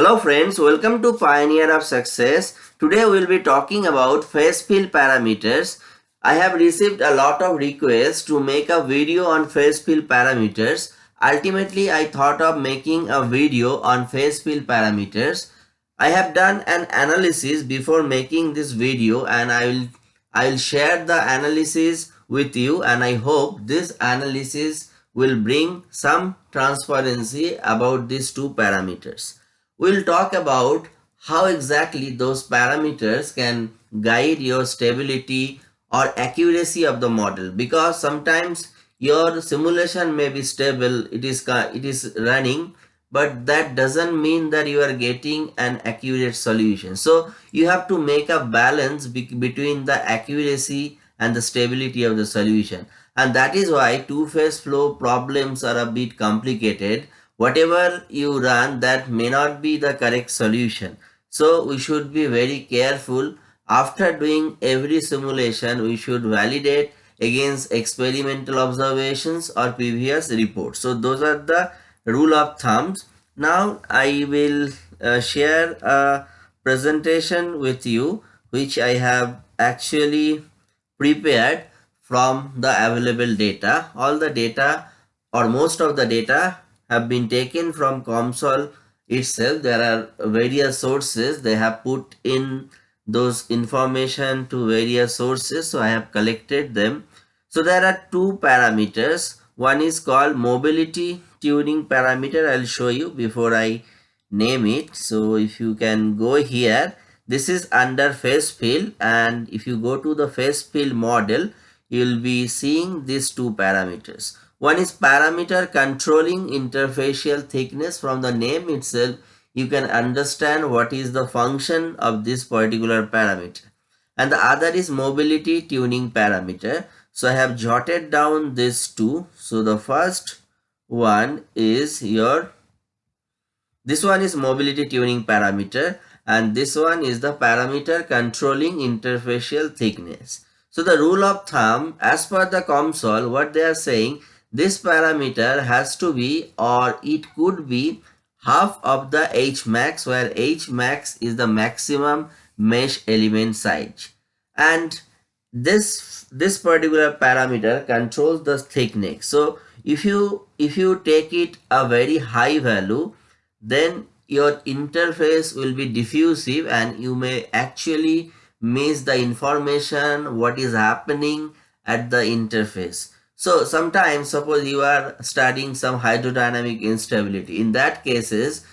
Hello friends, welcome to Pioneer of Success. Today we will be talking about phase field parameters. I have received a lot of requests to make a video on phase field parameters. Ultimately, I thought of making a video on phase field parameters. I have done an analysis before making this video and I will, I will share the analysis with you and I hope this analysis will bring some transparency about these two parameters we'll talk about how exactly those parameters can guide your stability or accuracy of the model. Because sometimes your simulation may be stable it is it is running but that doesn't mean that you are getting an accurate solution. So you have to make a balance be between the accuracy and the stability of the solution. And that is why two-phase flow problems are a bit complicated whatever you run that may not be the correct solution. So we should be very careful. After doing every simulation, we should validate against experimental observations or previous reports. So those are the rule of thumbs. Now I will uh, share a presentation with you which I have actually prepared from the available data. All the data or most of the data have been taken from COMSOL itself. There are various sources. They have put in those information to various sources. So I have collected them. So there are two parameters. One is called mobility tuning parameter. I'll show you before I name it. So if you can go here, this is under phase field and if you go to the phase field model, you'll be seeing these two parameters. One is parameter controlling interfacial thickness. From the name itself, you can understand what is the function of this particular parameter. And the other is mobility tuning parameter. So I have jotted down these two. So the first one is your, this one is mobility tuning parameter and this one is the parameter controlling interfacial thickness. So the rule of thumb as per the COMSOL what they are saying this parameter has to be or it could be half of the H max where H max is the maximum mesh element size. And this this particular parameter controls the thickness. So if you if you take it a very high value then your interface will be diffusive and you may actually miss the information what is happening at the interface so sometimes suppose you are studying some hydrodynamic instability. In that cases,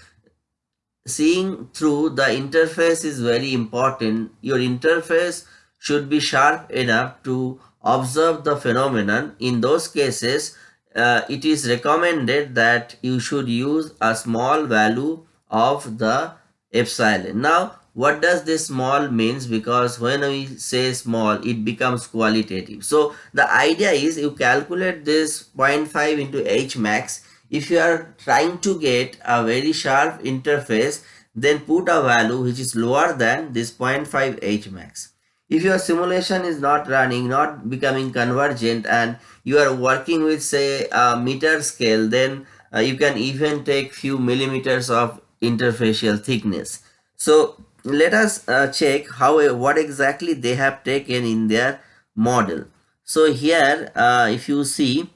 seeing through the interface is very important. Your interface should be sharp enough to observe the phenomenon. In those cases, uh, it is recommended that you should use a small value of the epsilon. Now, what does this small means? Because when we say small it becomes qualitative. So the idea is you calculate this 0.5 into h max. If you are trying to get a very sharp interface then put a value which is lower than this 0.5 h max. If your simulation is not running not becoming convergent and you are working with say a meter scale then uh, you can even take few millimeters of interfacial thickness. So let us uh, check how what exactly they have taken in their model. So here uh, if you see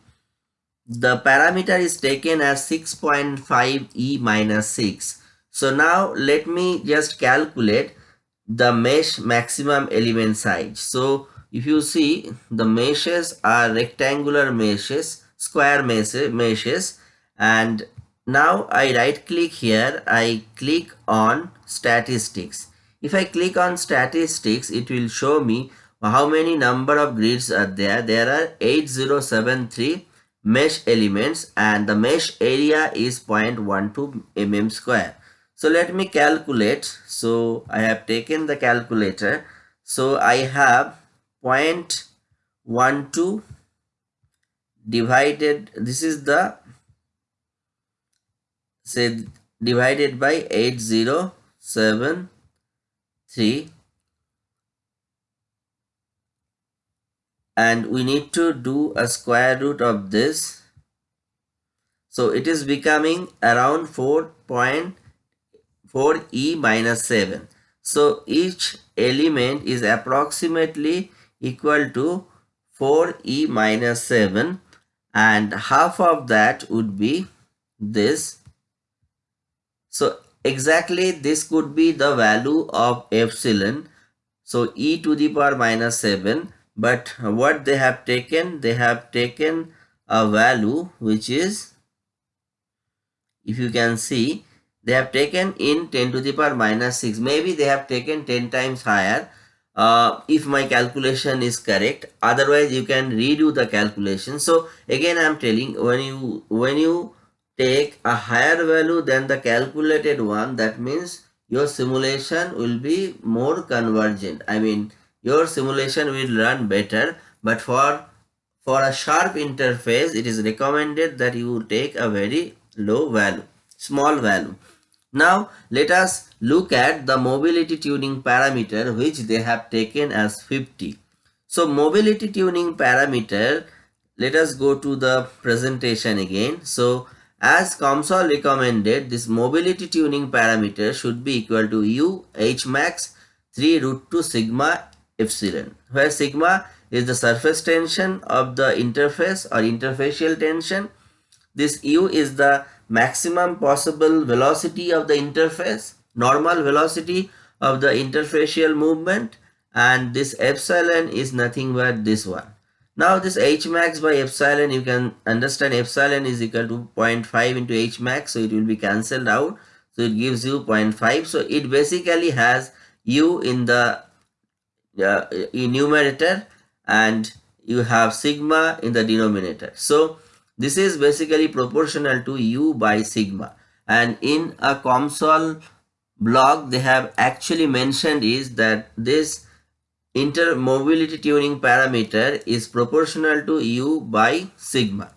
the parameter is taken as 6.5 e minus 6 so now let me just calculate the mesh maximum element size. So if you see the meshes are rectangular meshes square meshes. And now I right click here, I click on statistics. If I click on statistics, it will show me how many number of grids are there. There are 8073 mesh elements and the mesh area is 0.12 mm square. So let me calculate. So I have taken the calculator. So I have 0.12 divided, this is the say divided by 8073 and we need to do a square root of this. So it is becoming around 4.4 4e minus 7 so each element is approximately equal to 4e minus 7 and half of that would be this. So exactly this could be the value of epsilon. So e to the power minus 7 but what they have taken? They have taken a value which is if you can see they have taken in 10 to the power minus 6 maybe they have taken 10 times higher. Uh, if my calculation is correct. Otherwise you can redo the calculation. So again i am telling when you when you take a higher value than the calculated one that means your simulation will be more convergent i mean your simulation will run better but for for a sharp interface it is recommended that you take a very low value small value now let us look at the mobility tuning parameter which they have taken as 50. So mobility tuning parameter, let us go to the presentation again. So as COMSOL recommended, this mobility tuning parameter should be equal to U H max 3 root 2 sigma epsilon, where sigma is the surface tension of the interface or interfacial tension. This U is the maximum possible velocity of the interface, normal velocity of the interfacial movement and this epsilon is nothing but this one. Now this h max by epsilon you can understand epsilon is equal to 0.5 into h max so it will be cancelled out so it gives you 0.5 so it basically has u in the uh, numerator and you have sigma in the denominator. So this is basically proportional to U by sigma. And in a COMSOL blog, they have actually mentioned is that this intermobility tuning parameter is proportional to U by sigma.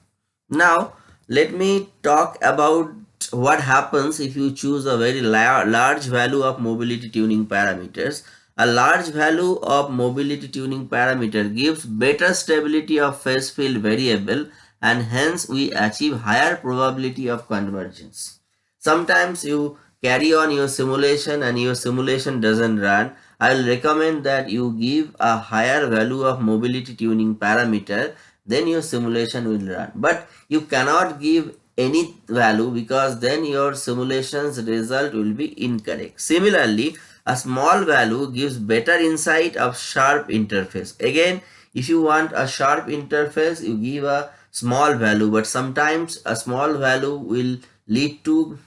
Now, let me talk about what happens if you choose a very large value of mobility tuning parameters. A large value of mobility tuning parameter gives better stability of phase field variable and hence we achieve higher probability of convergence. Sometimes you carry on your simulation and your simulation doesn't run. I will recommend that you give a higher value of mobility tuning parameter then your simulation will run. But you cannot give any value because then your simulation's result will be incorrect. Similarly, a small value gives better insight of sharp interface. Again, if you want a sharp interface, you give a small value but sometimes a small value will lead to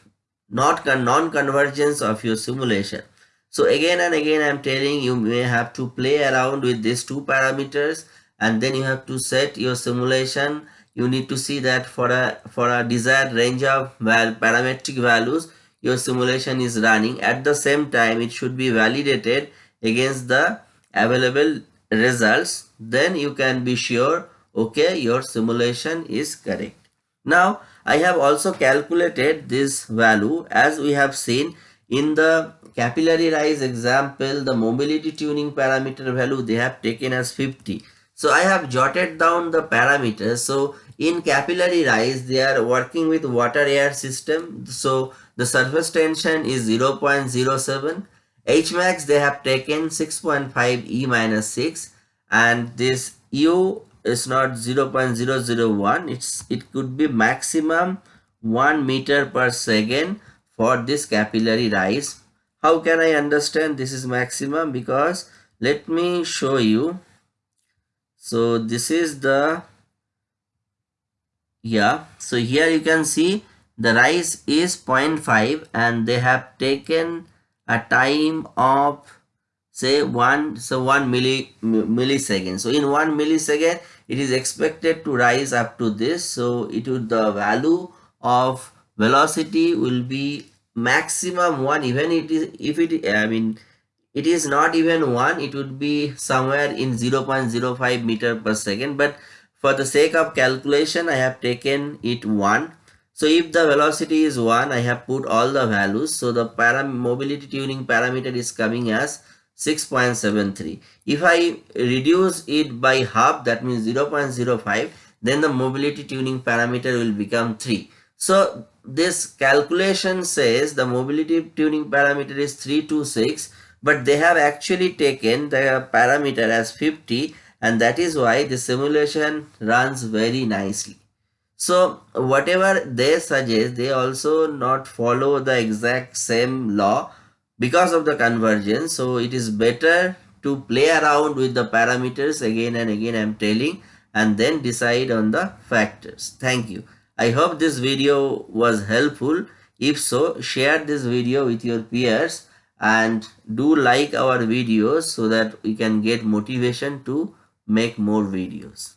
not non-convergence of your simulation. So again and again I'm telling you may have to play around with these two parameters and then you have to set your simulation. You need to see that for a for a desired range of parametric values your simulation is running. At the same time it should be validated against the available results. Then you can be sure okay your simulation is correct now i have also calculated this value as we have seen in the capillary rise example the mobility tuning parameter value they have taken as 50 so i have jotted down the parameters. So in capillary rise they are working with water air system. So the surface tension is 0 0.07 hmax they have taken 6.5 e minus 6 and this u is not 0.001 it's it could be maximum 1 meter per second for this capillary rise how can i understand this is maximum? Because let me show you. So this is the yeah. So here you can see the rise is 0.5 and they have taken a time of say one so one milli millisecond. So in one millisecond it is expected to rise up to this. So it would the value of velocity will be maximum one even it is if it i mean it is not even one it would be somewhere in 0 0.05 meter per second but for the sake of calculation i have taken it one so if the velocity is 1, I have put all the values. So the param mobility tuning parameter is coming as 6.73. If I reduce it by half, that means 0.05, then the mobility tuning parameter will become 3. So this calculation says the mobility tuning parameter is 326 but they have actually taken the parameter as 50 and that is why the simulation runs very nicely. So whatever they suggest they also not follow the exact same law because of the convergence so it is better to play around with the parameters again and again I'm telling and then decide on the factors. Thank you. I hope this video was helpful. If so, share this video with your peers and do like our videos so that we can get motivation to make more videos.